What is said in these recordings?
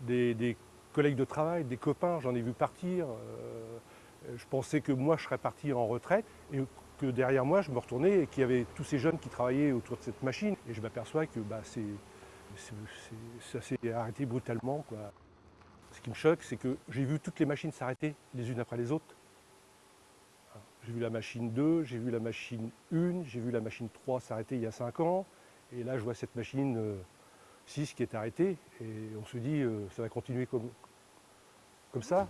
des, collègues de travail, des copains, j'en ai vu partir. euh, je pensais que moi, je serais parti en retraite et que derrière moi, je me retournais et qu'il y avait tous ces jeunes qui travaillaient autour de cette machine. Et je m'aperçois que bah, ça s'est arrêté brutalement. Quoi. Ce qui me choque, c'est que j'ai vu toutes les machines s'arrêter les unes après les autres. J'ai vu la machine 2, j'ai vu la machine 1, j'ai vu la machine 3 s'arrêter il y a 5 ans. Et là, je vois cette machine euh, 6 qui est arrêtée. Et on se dit, euh, ça va continuer comme, comme ça.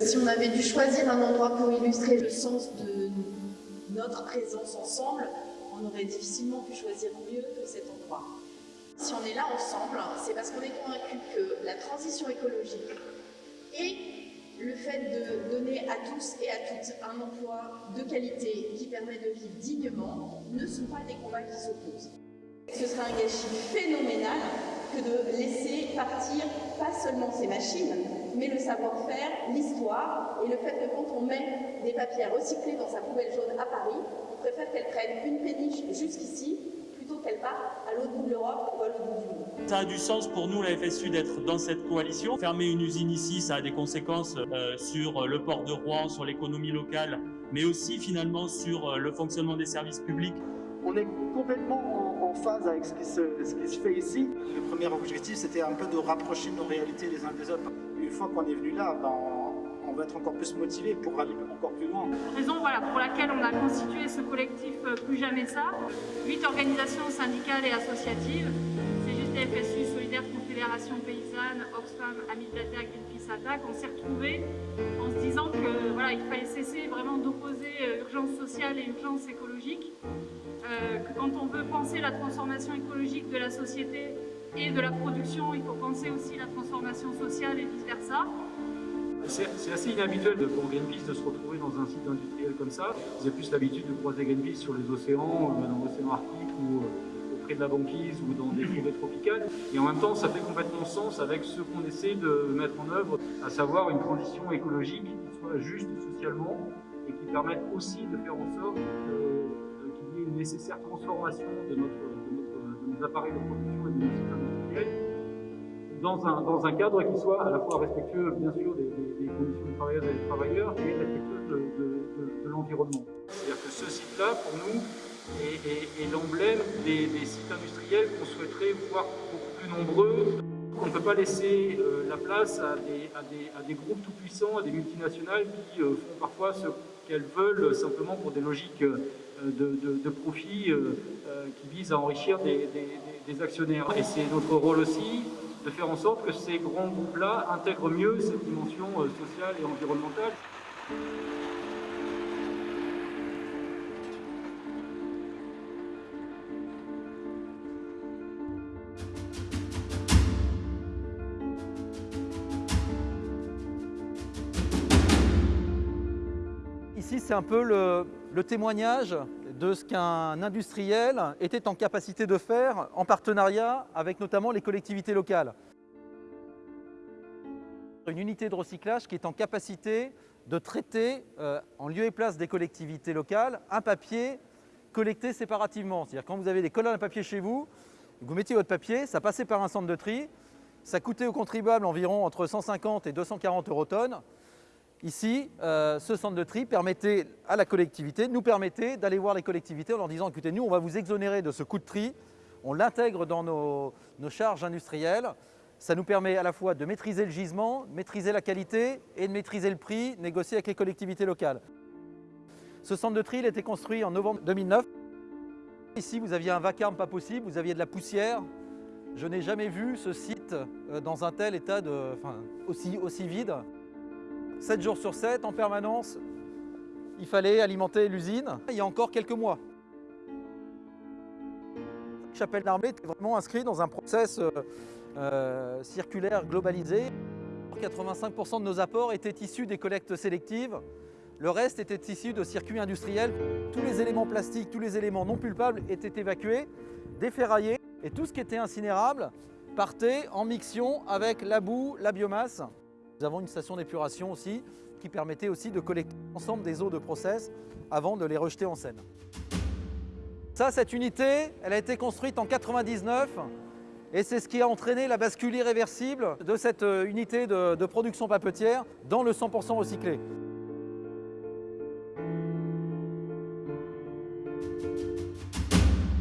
Si on avait dû choisir un endroit pour illustrer le sens de notre présence ensemble, on aurait difficilement pu choisir mieux que cet endroit. Si on est là ensemble, c'est parce qu'on est convaincu que la transition écologique et le fait de donner à tous et à toutes un emploi de qualité qui permet de vivre dignement ne sont pas des combats qui s'opposent. Ce serait un gâchis phénoménal que de laisser partir pas seulement ces machines, mais le savoir-faire, l'histoire et le fait que quand on met des papiers recyclés dans sa poubelle jaune à Paris, on préfère qu'elle prenne une péniche jusqu'ici qu'elle parte à l'autre bout de l'Europe ou à l'autre bout du monde. Ça a du sens pour nous, la FSU, d'être dans cette coalition. Fermer une usine ici, ça a des conséquences euh, sur le port de Rouen, sur l'économie locale, mais aussi finalement sur euh, le fonctionnement des services publics. On est complètement en, en phase avec ce qui, se, ce qui se fait ici. Le premier objectif, c'était un peu de rapprocher nos réalités les uns des autres. Une fois qu'on est venu là, ben, on, on va être encore plus motivé pour aller encore plus loin. raison voilà, pour laquelle on a constitué ce collectif euh, Plus Jamais Ça. Huit organisations syndicales et associatives, CGT, FSU, Solidaire, Confédération Paysanne, Oxfam, Amis de la Terre, Greenpeace on s'est retrouvés en se disant que voilà, il fallait cesser vraiment d'opposer euh, urgence sociale et urgence écologique. Euh, que quand on veut penser la transformation écologique de la société et de la production, il faut penser aussi la transformation sociale et vice-versa. C'est c'est assez inhabituel pour Greenpeace de se retrouver dans un site industriel comme ça. Vous avez plus l'habitude de croiser Greenpeace sur les océans, euh, dans l'océan Arctique ou euh, auprès de la banquise ou dans des forêts tropicales. Et en même temps, ça fait complètement sens avec ce qu'on essaie de mettre en œuvre, à savoir une transition écologique qui soit juste socialement et qui permette aussi de faire en sorte euh, qu'il y ait une nécessaire transformation de, de nos appareils de production et de nos sites industriels dans un, cadre qui soit à la fois respectueux, bien sûr, des, des- des conditions des travailleuses et des travailleurs, et respectueux de, de- de- de l'environnement. C'est-à-dire que ce site-là, pour nous, est, l'emblème des, sites industriels qu'on souhaiterait voir beaucoup plus nombreux. On ne peut pas laisser euh, la place à des, groupes tout-puissants, à des multinationales qui euh, font parfois ce qu'elles veulent simplement pour des logiques euh, de, de- de profit qui visent à enrichir des actionnaires. Et c'est notre rôle aussi de faire en sorte que ces grands groupes-là intègrent mieux cette dimension euh, sociale et environnementale. Ici, c'est un peu le, le témoignage de ce qu'un industriel était en capacité de faire en partenariat avec notamment les collectivités locales. Une unité de recyclage qui est en capacité de traiter euh, en lieu et place des collectivités locales un papier collecté séparativement. C'est-à-dire quand vous avez des colonnes à papier chez vous, vous mettiez votre papier, ça passait par un centre de tri, ça coûtait aux contribuables environ entre 150 et 240 euros tonnes. Ici, euh, ce centre de tri permettait à la collectivité, nous permettait d'aller voir les collectivités en leur disant écoutez, nous, on va vous exonérer de ce coût de tri, on l'intègre dans nos, charges industrielles. Ça nous permet à la fois de maîtriser le gisement, maîtriser la qualité et de maîtriser le prix, négocier avec les collectivités locales. Ce centre de tri il a été construit en novembre 2009. Ici, vous aviez un vacarme pas possible, vous aviez de la poussière. Je n'ai jamais vu ce site euh, dans un tel état aussi vide. 7 jours sur 7, en permanence, il fallait alimenter l'usine. Il y a encore quelques mois. Chapelle d'Armée était vraiment inscrit dans un process euh, euh, circulaire globalisé. 85% de nos apports étaient issus des collectes sélectives. Le reste était issu de circuits industriels. Tous les éléments plastiques, tous les éléments non pulpables étaient évacués, déferraillés. Et tout ce qui était incinérable partait en mixion avec la boue, la biomasse. Nous avons une station d'épuration aussi qui permettait aussi de collecter l'ensemble des eaux de process avant de les rejeter en Seine. Ça, cette unité, elle a été construite en 99 et c'est ce qui a entraîné la bascule irréversible de cette euh, unité de, de production papetière dans le 100% recyclé.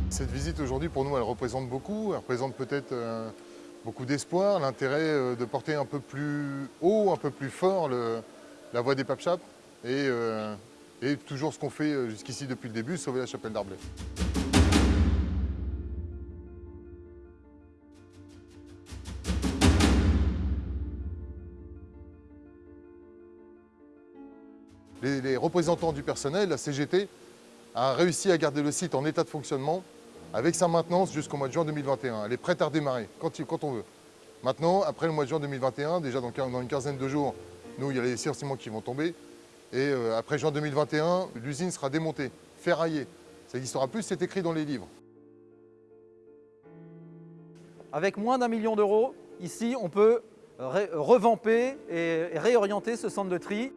Cette visite aujourd'hui pour nous elle représente beaucoup, elle représente peut-être euh, beaucoup d'espoir, l'intérêt euh, de porter un peu plus haut, un peu plus fort la voie des et, euh, et toujours ce qu'on fait jusqu'ici depuis le début, sauver la chapelle d'Arblay. Les, les représentants du personnel, la CGT, a réussi à garder le site en état de fonctionnement avec sa maintenance jusqu'au mois de juin 2021. Elle est prête à redémarrer quand, on veut. Maintenant, après le mois de juin 2021, déjà dans, une quinzaine de jours, nous, il y a les licenciements qui vont tomber. Et euh, après juin 2021, l'usine sera démontée, ferraillée. Ça n'existera plus, c'est écrit dans les livres. Avec moins d'un million d'euros, ici, on peut revamper et réorienter ce centre de tri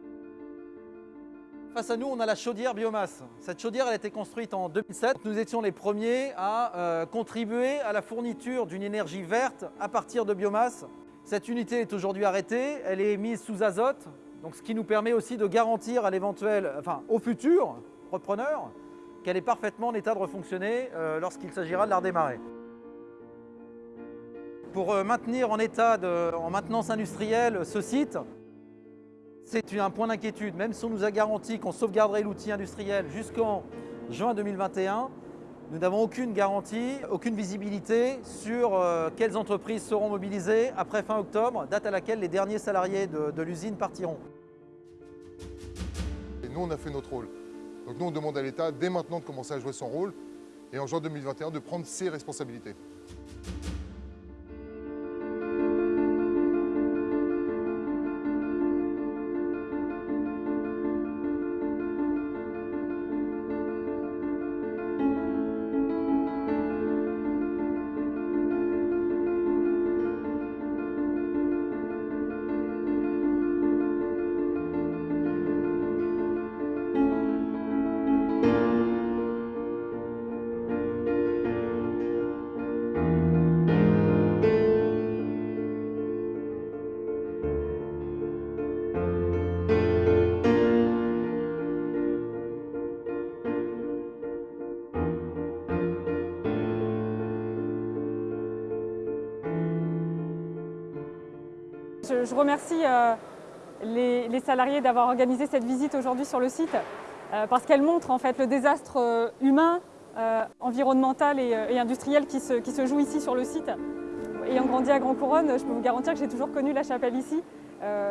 Face à nous, on a la chaudière biomasse. Cette chaudière elle a été construite en 2007. Nous étions les premiers à euh, contribuer à la fourniture d'une énergie verte à partir de biomasse. Cette unité est aujourd'hui arrêtée, elle est mise sous azote, donc ce qui nous permet aussi de garantir à l'éventuel, enfin au futur repreneur, qu'elle est parfaitement en état de refonctionner euh, lorsqu'il s'agira de la redémarrer. Pour euh, maintenir en état en maintenance industrielle ce site, c'est un point d'inquiétude, même si on nous a garanti qu'on sauvegarderait l'outil industriel jusqu'en juin 2021, nous n'avons aucune garantie, aucune visibilité sur euh, quelles entreprises seront mobilisées après fin octobre, date à laquelle les derniers salariés de, de l'usine partiront. Et nous, on a fait notre rôle. Donc nous, on demande à l'État dès maintenant de commencer à jouer son rôle et en juin 2021 de prendre ses responsabilités. Je, remercie euh, les, salariés d'avoir organisé cette visite aujourd'hui sur le site euh, parce qu'elle montre en fait le désastre euh, humain, environnemental et, industriel qui se, joue ici sur le site. Ayant grandi à Grand Couronne, je peux vous garantir que j'ai toujours connu la chapelle ici.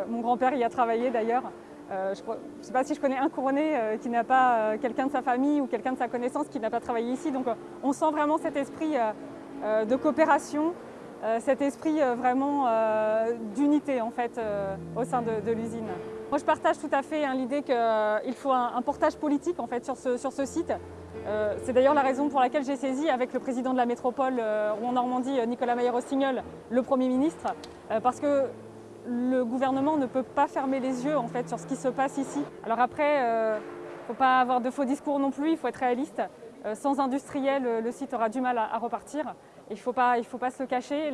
mon grand-père y a travaillé d'ailleurs. je ne sais pas si je connais un couronné qui n'a pas quelqu'un de sa famille ou quelqu'un de sa connaissance qui n'a pas travaillé ici. Donc on sent vraiment cet esprit de coopération, cet esprit euh, vraiment euh, d'unité en fait au sein de, l'usine. Moi je partage tout à fait hein, l'idée qu'il faut un, portage politique en fait sur ce, sur ce site. C'est d'ailleurs la raison pour laquelle j'ai saisi avec le président de la métropole Rouen-Normandie, Nicolas Mayer-Rossignol, le Premier ministre, parce que le gouvernement ne peut pas fermer les yeux en fait sur ce qui se passe ici. Alors après, il ne faut pas avoir de faux discours non plus, il faut être réaliste. sans industriel, le site aura du mal à repartir. Il ne faut, faut, pas se cacher,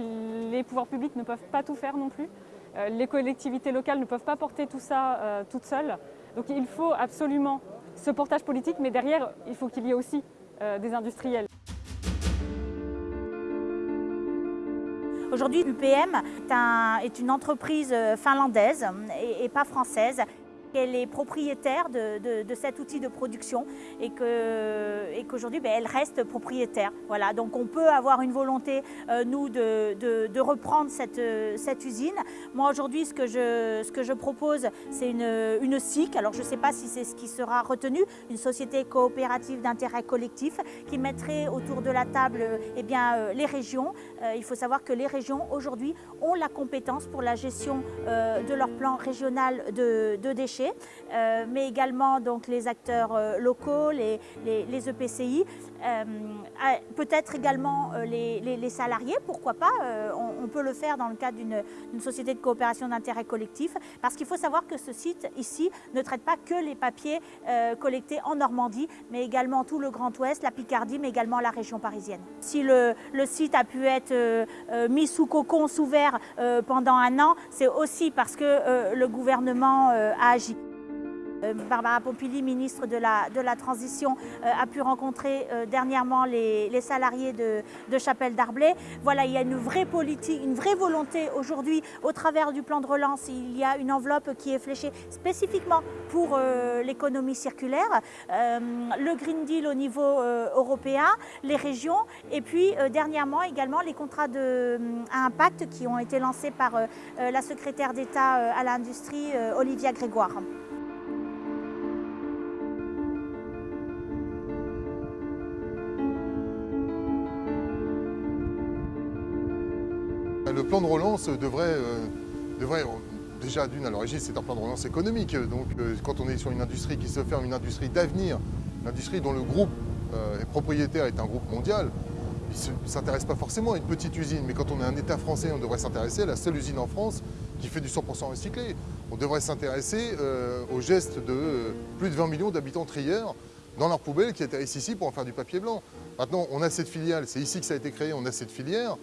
les pouvoirs publics ne peuvent pas tout faire non plus. Euh, les collectivités locales ne peuvent pas porter tout ça euh, toutes seules. Donc il faut absolument ce portage politique, mais derrière, il faut qu'il y ait aussi euh, des industriels. Aujourd'hui, UPM est, un, est, une entreprise finlandaise et pas française qu'elle est propriétaire de, cet outil de production et qu'aujourd'hui, ben, elle reste propriétaire. Voilà, donc on peut avoir une volonté, euh, nous, de, reprendre cette, cette usine. Moi, aujourd'hui, ce, que je, propose, c'est une, SIC. Alors, je ne sais pas si c'est ce qui sera retenu, une société coopérative d'intérêt collectif qui mettrait autour de la table eh bien, euh, les régions. Euh, il faut savoir que les régions, aujourd'hui, ont la compétence pour la gestion euh, de leur plan régional de déchets, euh, mais également donc, les acteurs euh, locaux, les, les, les EPCI. Euh, peut-être également les, salariés, pourquoi pas, on, peut le faire dans le cadre d'une société de coopération d'intérêt collectif, parce qu'il faut savoir que ce site ici ne traite pas que les papiers collectés en Normandie, mais également tout le Grand Ouest, la Picardie, mais également la région parisienne. Si le, le site a pu être mis sous cocon, sous verre pendant un an, c'est aussi parce que le gouvernement a agi. Euh, Barbara Pompili, ministre de la, Transition, euh, a pu rencontrer euh, dernièrement les, salariés de, Chapelle d'Arblay. Voilà, il y a une vraie politique, une vraie volonté aujourd'hui au travers du plan de relance. Il y a une enveloppe qui est fléchée spécifiquement pour l'économie circulaire, le Green Deal au niveau européen, les régions et puis dernièrement également les contrats de, à impact qui ont été lancés par la secrétaire d'État à l'industrie, Olivia Grégoire. Le plan de relance devrait, euh, déjà d'une à l'origine c'est un plan de relance économique. Donc euh, quand on est sur une industrie qui se ferme, une industrie d'avenir, une industrie dont le groupe euh, est propriétaire est un groupe mondial, ne s'intéresse pas forcément à une petite usine, mais quand on est un État français, on devrait s'intéresser à la seule usine en France qui fait du 100% recyclé. On devrait s'intéresser au geste de plus de 20 millions d'habitants trières dans leur poubelle qui atterrissent ici pour en faire du papier blanc. Maintenant, on a cette filiale, c'est ici que ça a été créé, on a cette filière.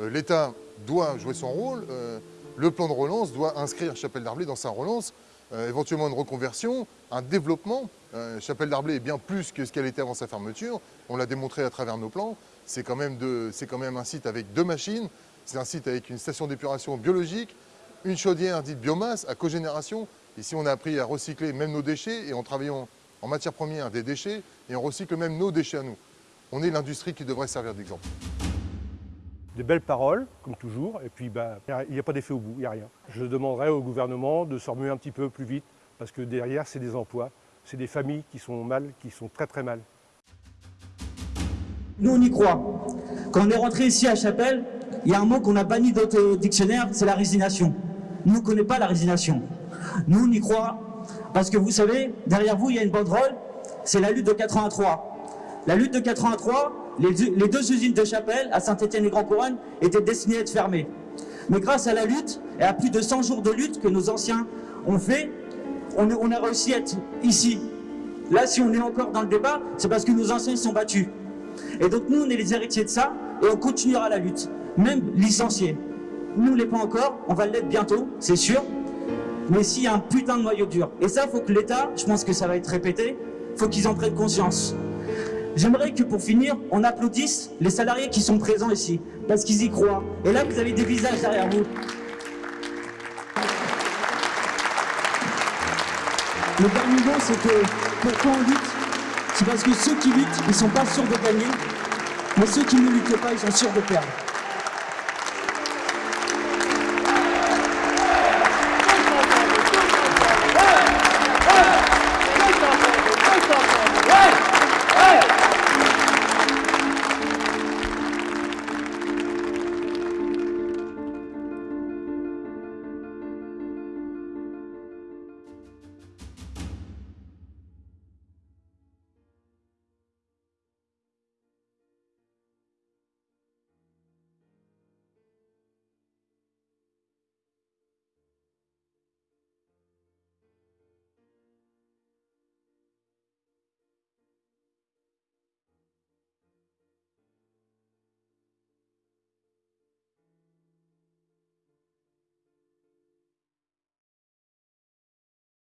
L'État doit jouer son rôle. Euh, le plan de relance doit inscrire Chapelle d'Arblay dans sa relance, euh, éventuellement une reconversion, un développement. Euh, Chapelle d'Arblay est bien plus que ce qu'elle était avant sa fermeture. On l'a démontré à travers nos plans. C'est quand, même quand même un site avec deux machines. C'est un site avec une station d'épuration biologique, une chaudière dite biomasse à cogénération. Ici, on a appris à recycler même nos déchets et en travaillant en matière première des déchets et on recycle même nos déchets à nous. On est l'industrie qui devrait servir d'exemple des belles paroles, comme toujours, et puis bah, il n'y a pas d'effet au bout, il n'y a rien. Je demanderai au gouvernement de se remuer un petit peu plus vite, parce que derrière, c'est des emplois, c'est des familles qui sont mal, qui sont très très mal. Nous, on y croit. Quand on est rentré ici à Chapelle, il y a un mot qu'on a banni d'autres dictionnaires, c'est la résignation. Nous, on ne connaît pas la résignation. Nous, on y croit, parce que vous savez, derrière vous, il y a une banderole, c'est la lutte de 83. La lutte de 83, les, deux usines de Chapelle, à Saint-Étienne et Grand Couronne, étaient destinées à être fermées. Mais grâce à la lutte, et à plus de 100 jours de lutte que nos anciens ont fait, on, a réussi à être ici. Là, si on est encore dans le débat, c'est parce que nos anciens sont battus. Et donc nous, on est les héritiers de ça, et on continuera la lutte, même licenciés. Nous, ne l'est pas encore, on va l'être bientôt, c'est sûr, mais s'il y a un putain de noyau dur. Et ça, faut que l'État, je pense que ça va être répété, faut qu'ils en prennent conscience. J'aimerais que pour finir, on applaudisse les salariés qui sont présents ici, parce qu'ils y croient. Et là, vous avez des visages derrière vous. Le dernier mot, c'est que pourquoi on lutte? C'est parce que ceux qui luttent, ils ne sont pas sûrs de gagner, mais ceux qui ne luttent pas, ils sont sûrs de perdre.